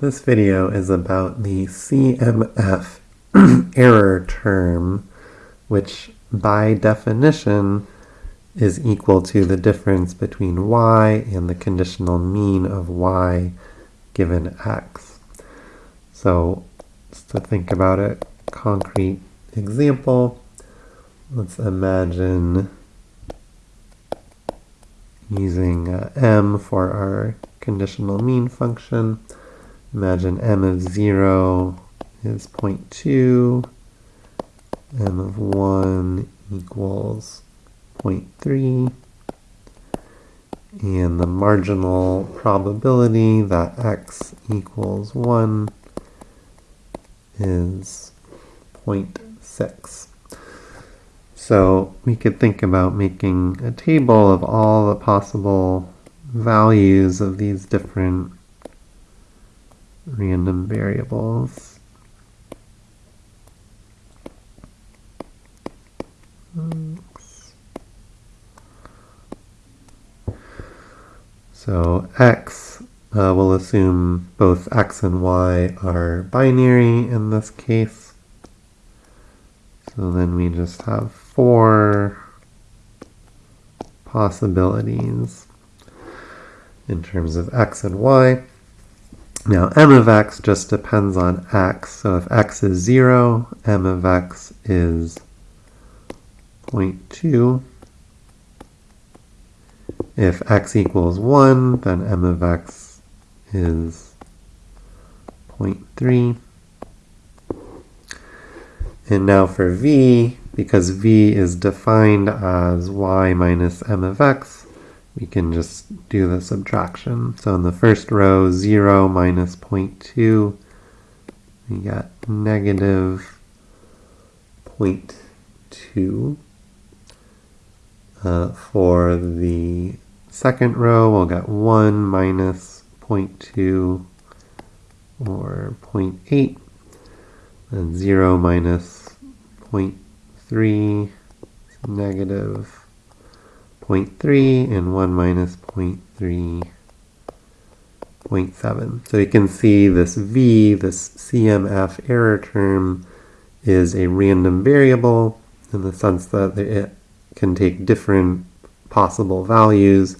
This video is about the CMF error term, which by definition is equal to the difference between y and the conditional mean of y given x. So just to think about a concrete example, let's imagine using uh, m for our conditional mean function. Imagine m of 0 is 0.2, m of 1 equals 0.3, and the marginal probability that x equals 1 is 0.6. So we could think about making a table of all the possible values of these different random variables. So x, uh, we'll assume both x and y are binary in this case. So then we just have four possibilities in terms of x and y. Now m of x just depends on x, so if x is 0, m of x is 0.2. If x equals 1, then m of x is 0.3. And now for v, because v is defined as y minus m of x, we can just do the subtraction. So in the first row, 0 minus 0.2, we get negative 0.2. Uh, for the second row, we'll get 1 minus 0.2 or 0.8, and 0 minus 0.3 is negative 0.3 and 1 minus 0.3, 0.7. So you can see this v, this CMF error term, is a random variable in the sense that it can take different possible values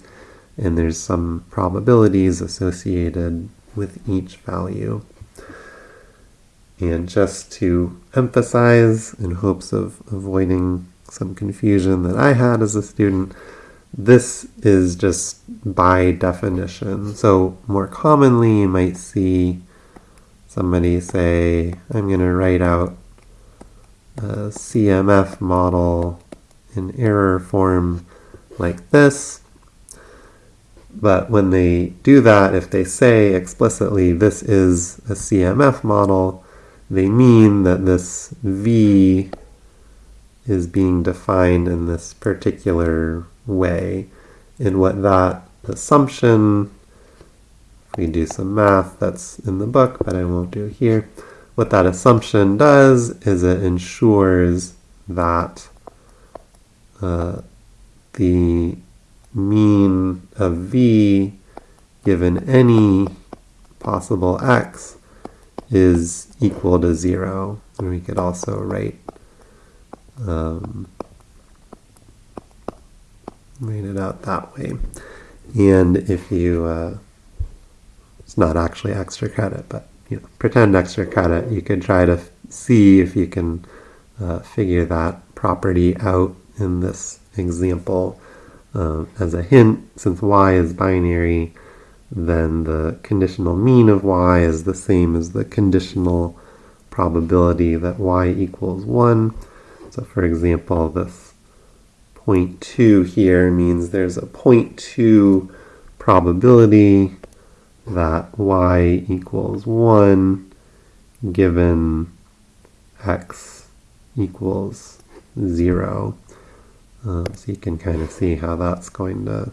and there's some probabilities associated with each value. And just to emphasize, in hopes of avoiding some confusion that I had as a student, this is just by definition. So more commonly you might see somebody say, I'm going to write out a CMF model in error form like this. But when they do that, if they say explicitly this is a CMF model, they mean that this V is being defined in this particular way. And what that assumption, if we do some math that's in the book, but I won't do here, what that assumption does is it ensures that uh, the mean of v given any possible x is equal to 0. And we could also write um, write it out that way. And if you, uh, it's not actually extra credit, but you know, pretend extra credit, you could try to see if you can uh, figure that property out in this example. Uh, as a hint, since y is binary, then the conditional mean of y is the same as the conditional probability that y equals 1. So for example, this 0.2 here means there's a 0.2 probability that y equals 1 given x equals 0. Uh, so you can kind of see how that's going to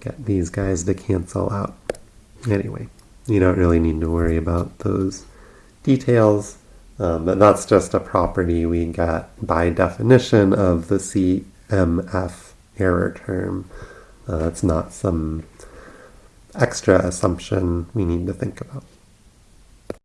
get these guys to cancel out. Anyway, you don't really need to worry about those details. Um, but that's just a property we get by definition of the CMF error term. Uh, it's not some extra assumption we need to think about.